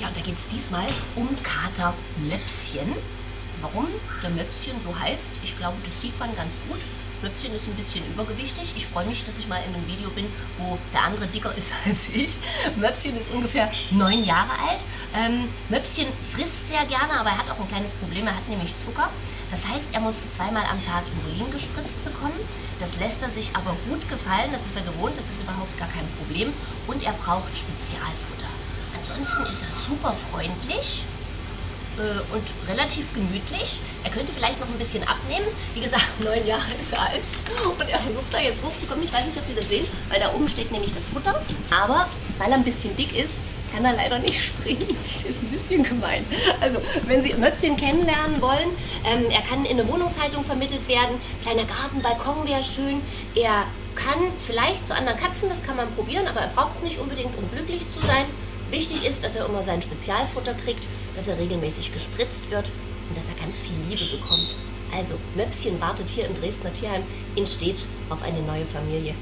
Ja, und da geht es diesmal um Kater Möpschen. Warum der Möpschen so heißt, ich glaube, das sieht man ganz gut. Möpschen ist ein bisschen übergewichtig. Ich freue mich, dass ich mal in einem Video bin, wo der andere dicker ist als ich. Möpschen ist ungefähr neun Jahre alt. Ähm, Möpschen frisst sehr gerne, aber er hat auch ein kleines Problem. Er hat nämlich Zucker. Das heißt, er muss zweimal am Tag Insulin gespritzt bekommen. Das lässt er sich aber gut gefallen. Das ist er gewohnt. Das ist überhaupt gar kein Problem. Und er braucht Spezialfutter. Ansonsten ist er super freundlich äh, und relativ gemütlich. Er könnte vielleicht noch ein bisschen abnehmen. Wie gesagt, neun Jahre ist er alt. Und er versucht da jetzt hochzukommen. Ich weiß nicht, ob Sie das sehen, weil da oben steht nämlich das Futter. Aber weil er ein bisschen dick ist, kann er leider nicht springen. Das ist ein bisschen gemein. Also, wenn Sie Möpschen kennenlernen wollen, ähm, er kann in eine Wohnungshaltung vermittelt werden. Kleiner Garten, Balkon wäre schön. Er kann vielleicht zu anderen Katzen, das kann man probieren, aber er braucht es nicht unbedingt, um glücklich zu sein. Wichtig ist, dass er immer sein Spezialfutter kriegt, dass er regelmäßig gespritzt wird und dass er ganz viel Liebe bekommt. Also, Möpschen wartet hier im Dresdner Tierheim in Stedt auf eine neue Familie.